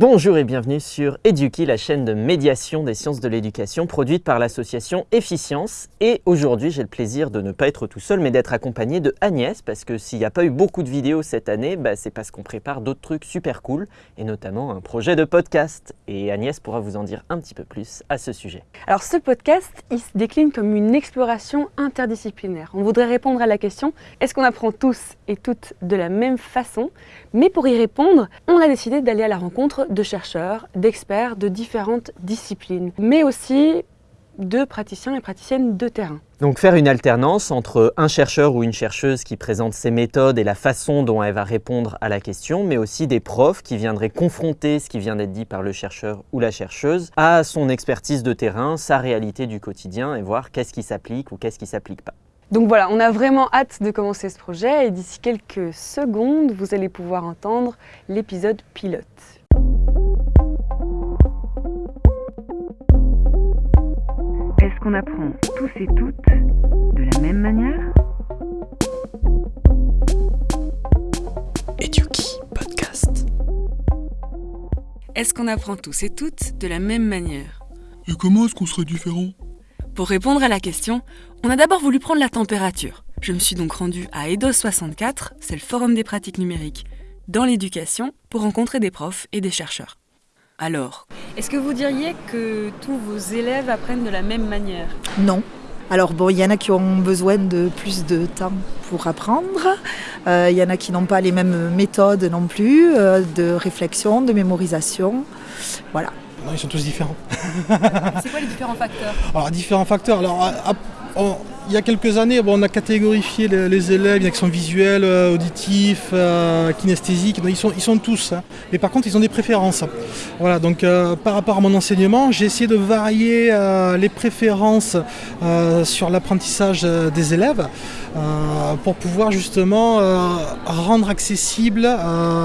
Bonjour et bienvenue sur Eduki, la chaîne de médiation des sciences de l'éducation produite par l'association Efficience. Et aujourd'hui, j'ai le plaisir de ne pas être tout seul, mais d'être accompagné de Agnès, parce que s'il n'y a pas eu beaucoup de vidéos cette année, bah, c'est parce qu'on prépare d'autres trucs super cool, et notamment un projet de podcast. Et Agnès pourra vous en dire un petit peu plus à ce sujet. Alors ce podcast, il se décline comme une exploration interdisciplinaire. On voudrait répondre à la question, est-ce qu'on apprend tous et toutes de la même façon? Mais pour y répondre, on a décidé d'aller à la rencontre de chercheurs, d'experts de différentes disciplines, mais aussi de praticiens et praticiennes de terrain. Donc faire une alternance entre un chercheur ou une chercheuse qui présente ses méthodes et la façon dont elle va répondre à la question, mais aussi des profs qui viendraient confronter ce qui vient d'être dit par le chercheur ou la chercheuse à son expertise de terrain, sa réalité du quotidien et voir qu'est-ce qui s'applique ou qu'est-ce qui s'applique pas. Donc voilà, on a vraiment hâte de commencer ce projet et d'ici quelques secondes, vous allez pouvoir entendre l'épisode pilote. Qu'on apprend tous et toutes de la même manière Eduki Podcast. Est-ce qu'on apprend tous et toutes de la même manière? Et comment est-ce qu'on serait différent Pour répondre à la question, on a d'abord voulu prendre la température. Je me suis donc rendue à EDOS 64, c'est le forum des pratiques numériques dans l'éducation, pour rencontrer des profs et des chercheurs. Alors, est-ce que vous diriez que tous vos élèves apprennent de la même manière? Non. Alors bon, il y en a qui ont besoin de plus de temps pour apprendre. Euh, il y en a qui n'ont pas les mêmes méthodes non plus, euh, de réflexion, de mémorisation. Voilà. Non, ils sont tous différents. C'est quoi les différents facteurs? Alors, différents facteurs. Alors, à- à- on- il y a quelques années, bon, on a catégorifié les, élèves, il y en a qui sont visuels, euh, auditifs, euh, kinesthésiques. Ils, sont, ils sont tous. hein. Mais par contre, ils ont des préférences. Voilà, donc euh, par rapport à mon enseignement, j'ai essayé de varier les préférences sur l'apprentissage des élèves pour pouvoir justement rendre accessible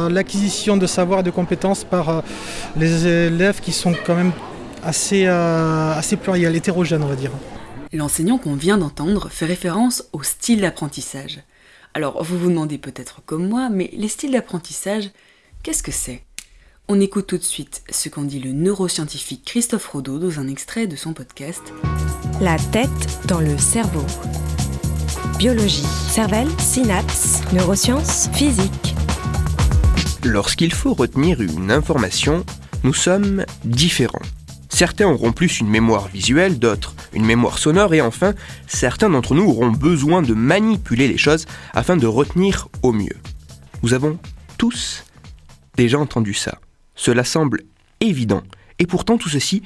l'acquisition de savoir et de compétences par les élèves qui sont quand même assez, assez pluriels, hétérogènes, on va dire. L'enseignant qu'on vient d'entendre fait référence au style d'apprentissage. Alors, vous vous demandez peut-être comme moi, mais les styles d'apprentissage, qu'est-ce que c'est? On écoute tout de suite ce qu'en dit le neuroscientifique Christophe Rodeau dans un extrait de son podcast La tête dans le cerveau. Biologie, cervelle, synapses, neurosciences, physique. Lorsqu'il faut retenir une information, nous sommes différents. Certains auront plus une mémoire visuelle, d'autres une mémoire sonore et enfin, certains d'entre nous auront besoin de manipuler les choses afin de retenir au mieux. Nous avons tous déjà entendu ça. Cela semble évident et pourtant tout ceci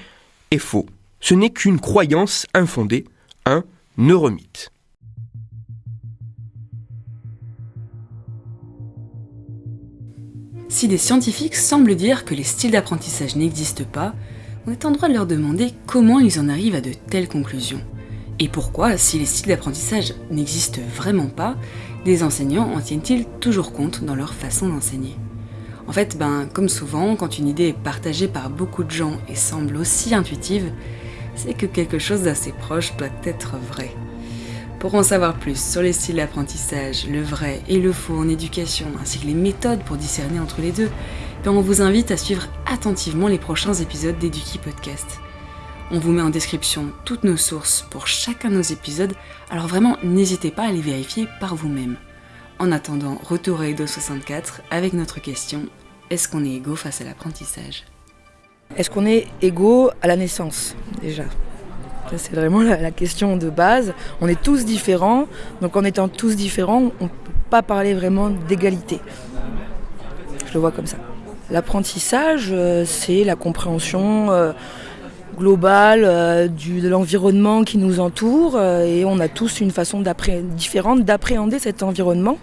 est faux. Ce n'est qu'une croyance infondée, un neuromythe. Si des scientifiques semblent dire que les styles d'apprentissage n'existent pas, on est en droit de leur demander comment ils en arrivent à de telles conclusions. Et pourquoi, si les styles d'apprentissage n'existent vraiment pas, des enseignants en tiennent-ils toujours compte dans leur façon d'enseigner? En fait, ben, comme souvent, quand une idée est partagée par beaucoup de gens et semble aussi intuitive, c'est que quelque chose d'assez proche doit être vrai. Pour en savoir plus sur les styles d'apprentissage, le vrai et le faux en éducation, ainsi que les méthodes pour discerner entre les deux, ben on vous invite à suivre attentivement les prochains épisodes d'Eduki Podcast. On vous met en description toutes nos sources pour chacun de nos épisodes, alors vraiment n'hésitez pas à les vérifier par vous-même. En attendant, retour à Edo 64 avec notre question Est-ce qu'on est égaux face à l'apprentissage? Est-ce qu'on est égaux à la naissance déjà? C'est vraiment la, question de base. On est tous différents, donc en étant tous différents, on ne peut pas parler vraiment d'égalité. Je le vois comme ça. L'apprentissage, euh, c'est la compréhension euh, globale euh, de l'environnement qui nous entoure et on a tous une façon différente d'appréhender cet environnement,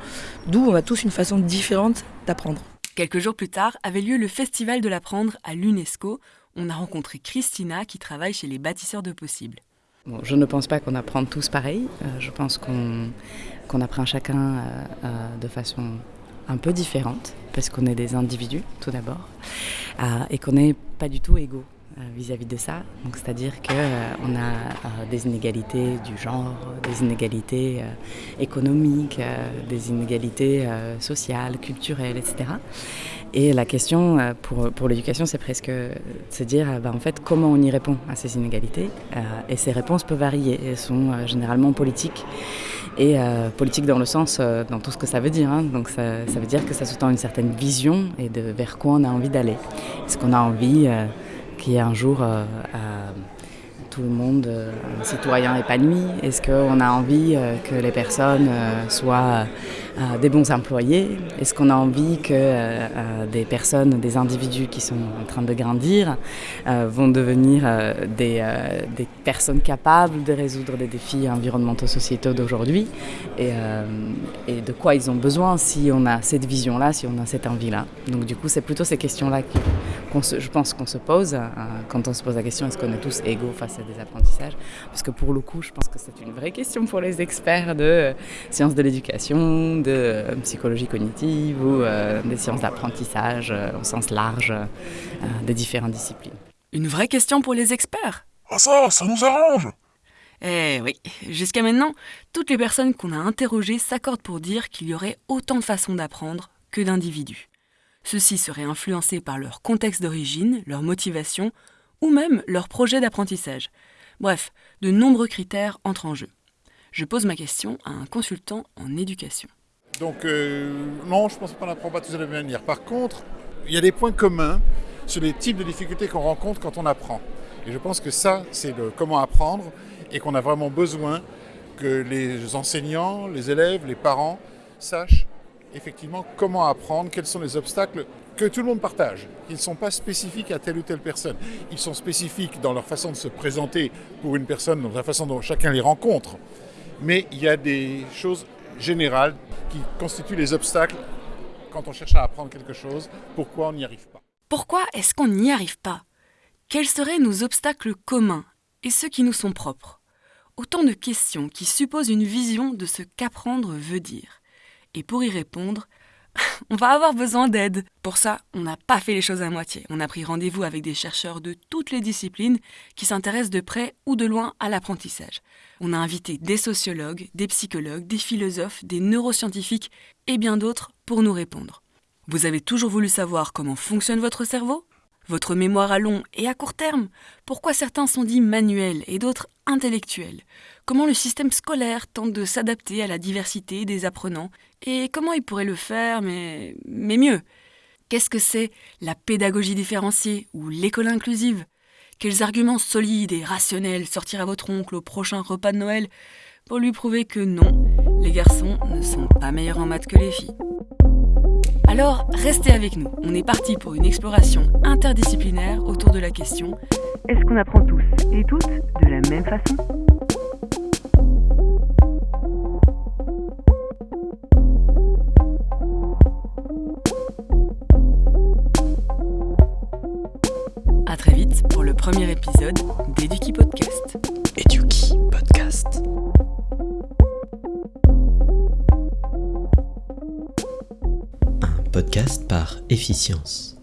d'où on a tous une façon différente d'apprendre. Quelques jours plus tard avait lieu le Festival de l'apprendre à l'UNESCO. On a rencontré Christina qui travaille chez les bâtisseurs de possibles. Je ne pense pas qu'on apprend tous pareil. Euh, je pense qu'on apprend chacun euh, euh, de façon un peu différente, parce qu'on est des individus, tout d'abord, et qu'on n'est pas du tout égaux euh, vis-à-vis de ça. C'est-à-dire qu'on a euh, des inégalités du genre, des inégalités euh, économiques, euh, des inégalités euh, sociales, culturelles, etc. Et la question euh, pour, pour l'éducation, c'est presque de se dire bah, en fait, comment on y répond à ces inégalités. et ces réponses peuvent varier. Elles sont généralement politiques. Et politiques dans le sens, dans tout ce que ça veut dire. Hein. Donc ça, ça, veut dire que ça sous-tend une certaine vision et de vers quoi on a envie d'aller. Est-ce qu'on a envie qu'il y ait un jour tout le monde euh, un citoyen épanoui Est-ce qu'on a envie euh, que les personnes euh, soient des bons employés? Est-ce qu'on a envie que des personnes, des individus qui sont en train de grandir vont devenir des, personnes capables de résoudre des défis environnementaux sociétaux d'aujourd'hui? Et, et, de quoi ils ont besoin si on a cette vision-là, si on a cette envie-là? Donc du coup, c'est plutôt ces questions-là je pense qu'on se pose quand on se pose la question est-ce qu'on est tous égaux face à des apprentissages? Parce que pour le coup, je pense que c'est une vraie question pour les experts de euh, sciences de l'éducation, de euh, psychologie cognitive ou euh, des sciences d'apprentissage au sens large des différentes disciplines. Une vraie question pour les experts? Ah ça, ça nous arrange eh oui, jusqu'à maintenant, toutes les personnes qu'on a interrogées s'accordent pour dire qu'il y aurait autant de façons d'apprendre que d'individus. Ceux-ci seraient influencés par leur contexte d'origine, leur motivation ou même leur projet d'apprentissage. Bref, de nombreux critères entrent en jeu. Je pose ma question à un consultant en éducation. Donc euh, non, je pense qu'on n'apprend pas tous de la même manière. Par contre, il y a des points communs sur les types de difficultés qu'on rencontre quand on apprend. Et je pense que ça, c'est le comment apprendre et qu'on a vraiment besoin que les enseignants, les élèves, les parents sachent effectivement comment apprendre, quels sont les obstacles que tout le monde partage. Ils ne sont pas spécifiques à telle ou telle personne. Ils sont spécifiques dans leur façon de se présenter pour une personne, dans la façon dont chacun les rencontre. Mais il y a des choses générales qui constituent les obstacles quand on cherche à apprendre quelque chose. Pourquoi on n'y arrive pas Pourquoi est-ce qu'on n'y arrive pas? Quels seraient nos obstacles communs et ceux qui nous sont propres? Autant de questions qui supposent une vision de ce qu'apprendre veut dire. Et pour y répondre, on va avoir besoin d'aide. Pour ça, on n'a pas fait les choses à moitié. On a pris rendez-vous avec des chercheurs de toutes les disciplines qui s'intéressent de près ou de loin à l'apprentissage. On a invité des sociologues, des psychologues, des philosophes, des neuroscientifiques et bien d'autres pour nous répondre. Vous avez toujours voulu savoir comment fonctionne votre cerveau? Votre mémoire à long et à court terme. Pourquoi certains sont dits manuels et d'autres intellectuels? Comment le système scolaire tente de s'adapter à la diversité des apprenants? Et comment il pourrait le faire, mais, mieux? Qu'est-ce que c'est la pédagogie différenciée ou l'école inclusive? Quels arguments solides et rationnels sortir votre oncle au prochain repas de Noël pour lui prouver que non, les garçons ne sont pas meilleurs en maths que les filles? Alors, restez avec nous. On est parti pour une exploration interdisciplinaire autour de la question Est-ce qu'on apprend tous et toutes de la même façon? À très vite pour le premier épisode d'Eduki Podcast. Eduki Podcast. Podcast par Efficience.